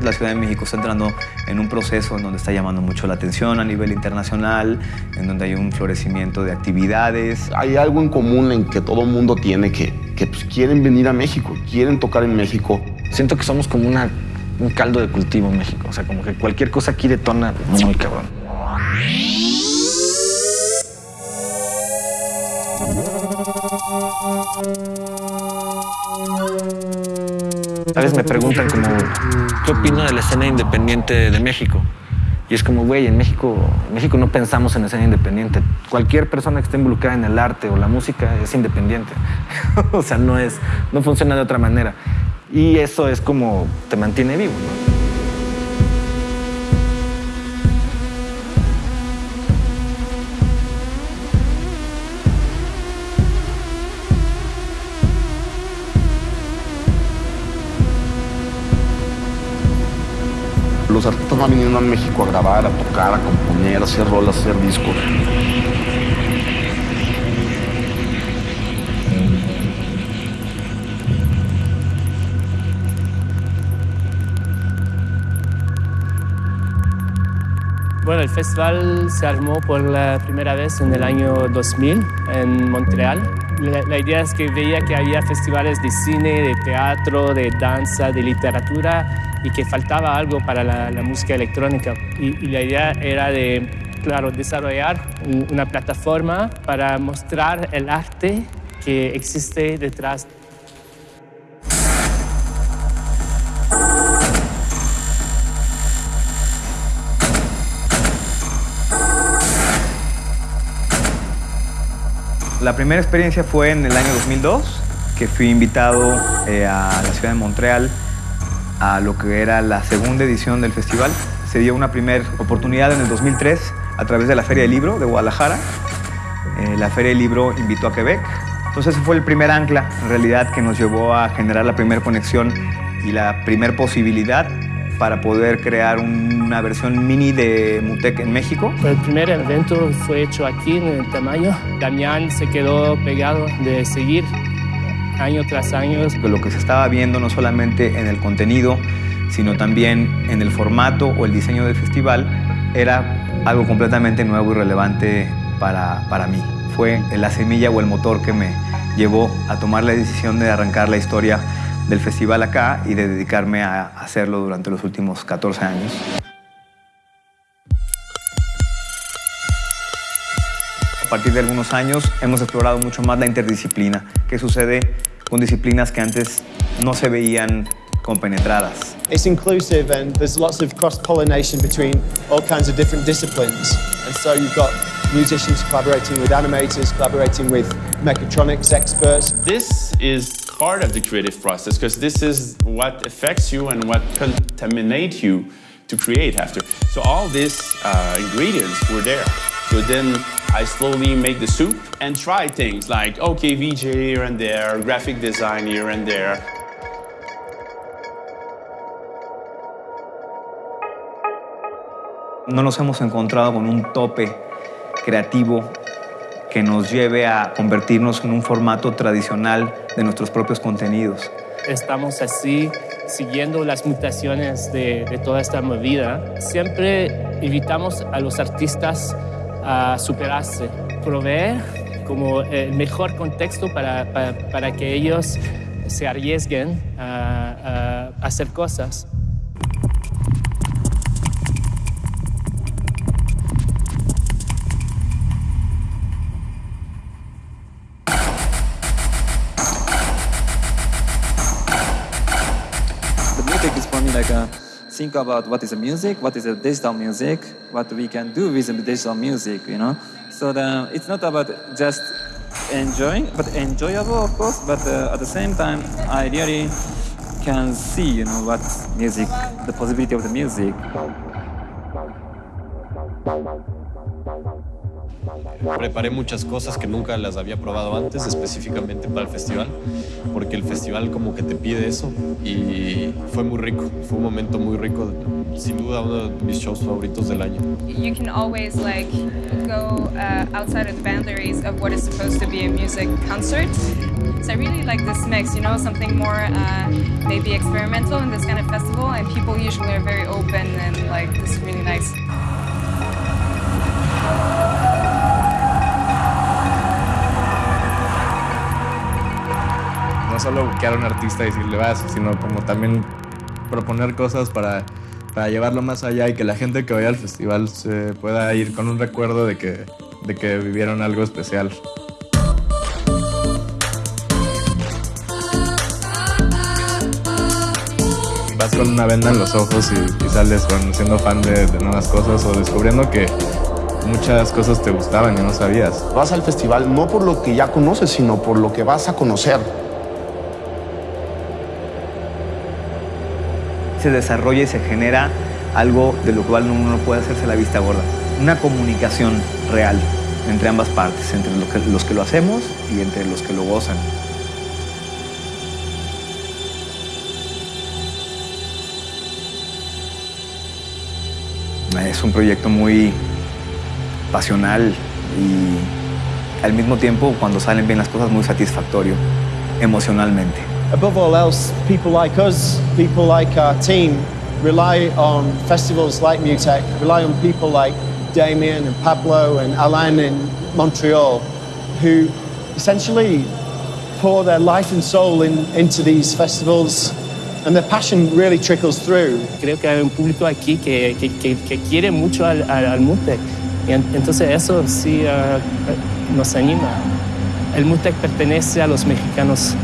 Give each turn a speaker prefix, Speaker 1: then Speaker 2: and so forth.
Speaker 1: La Ciudad de México está entrando en un proceso en donde está llamando mucho la atención a nivel internacional, en donde hay un florecimiento de actividades.
Speaker 2: Hay algo en común en que todo el mundo tiene que, que pues, quieren venir a México, quieren tocar en México.
Speaker 3: Siento que somos como una, un caldo de cultivo en México, o sea, como que cualquier cosa aquí detona muy cabrón. A veces me preguntan como, ¿qué opino de la escena independiente de México? Y es como, güey, en México, México no pensamos en escena independiente. Cualquier persona que esté involucrada en el arte o la música es independiente. o sea, no, es, no funciona de otra manera. Y eso es como te mantiene vivo. ¿no?
Speaker 2: Van viniendo a México a grabar, a tocar, a componer, a hacer rolas, a hacer discos.
Speaker 4: Bueno, el festival se armó por la primera vez en el año 2000 en Montreal. La, idea es que veía que había festivales de cine, de teatro, de danza, de literatura y que faltaba algo para la, la música electrónica. Y, y, la idea era de, claro, desarrollar una plataforma para mostrar el arte que existe detrás
Speaker 1: La primera experiencia fue en el año 2002, que fui invitado eh, a la ciudad de Montreal a lo que era la segunda edición del festival. Se dio una primera oportunidad en el 2003 a través de la Feria del Libro de Guadalajara. Eh, la Feria del Libro invitó a Quebec. Entonces ese fue el primer ancla, en realidad, que nos llevó a generar la primera conexión y la primera posibilidad para poder crear una versión mini de Mutec en México.
Speaker 4: El primer evento fue hecho aquí en el Tamayo. Damián se quedó pegado de seguir año tras año.
Speaker 1: Lo que se estaba viendo no solamente en el contenido, sino también en el formato o el diseño del festival, era algo completamente nuevo y relevante para, para mí. Fue la semilla o el motor que me llevó a tomar la decisión de arrancar la historia del festival acá y de dedicarme a hacerlo durante los últimos 14 años. A partir de algunos años hemos explorado mucho más la interdisciplina, que sucede con disciplinas que antes no se veían compenetradas.
Speaker 5: It's inclusive and there's lots of cross-pollination between all kinds of different disciplines. And so you've got musicians collaborating with animators, collaborating with mechatronics experts.
Speaker 6: This is part of the creative process because this is what affects you and what contaminates you to create after. So all these uh, ingredients were there. So then I slowly make the soup and try things like, okay, VJ here and there, graphic design here and there.
Speaker 1: No nos hemos encontrado con un tope creativo que nos lleve a convertirnos en un formato tradicional de nuestros propios contenidos.
Speaker 4: Estamos así siguiendo las mutaciones de, de toda esta movida. Siempre invitamos a los artistas a superarse, proveer como el mejor contexto para, para, que ellos se arriesguen a, a hacer cosas.
Speaker 7: like uh, think about what is the music, what is the digital music, what we can do with digital music, you know. So the, it's not about just enjoying, but enjoyable, of course. But uh, at the same time, I really can see, you know, what music, the possibility of the music.
Speaker 8: Preparé muchas cosas que nunca las había probado antes, específicamente para el festival, porque el festival como que te pide eso y fue muy rico, fue un momento muy rico, sin duda uno de mis shows favoritos del año.
Speaker 9: You can always like go uh, outside of the boundaries of what is supposed to be a music concert. So I really like this mix, you know, something more uh, maybe experimental in this kind of festival, and people usually are very open and like this is really nice.
Speaker 10: No solo buscar a un artista y decirle vas, sino como también proponer cosas para, para llevarlo más allá y que la gente que vaya al festival se pueda ir con un recuerdo de que, de que vivieron algo especial. Vas con una venda en los ojos y, sales con, siendo fan de nuevas cosas o descubriendo que muchas cosas te gustaban y no sabías.
Speaker 2: Vas al festival no por lo que ya conoces, sino por lo que vas a conocer.
Speaker 1: Se desarrolla y se genera algo de lo cual uno no puede hacerse la vista gorda. Una comunicación real entre ambas partes, entre los que, los que lo hacemos y entre los que lo gozan. Es un proyecto muy pasional y al mismo tiempo, cuando salen bien las cosas, muy satisfactorio emocionalmente.
Speaker 5: Above all else, people like us, people like our team, rely on festivals like Mutech, rely on people like Damien and Pablo and Alain in Montreal, who essentially pour their life and soul in, into these festivals, and their passion really trickles through.
Speaker 4: Creo que hay un público aquí que, que, que, que quiere mucho al, al, al Mutec. Entonces eso sí uh, nos anima. El Mutec pertenece a los mexicanos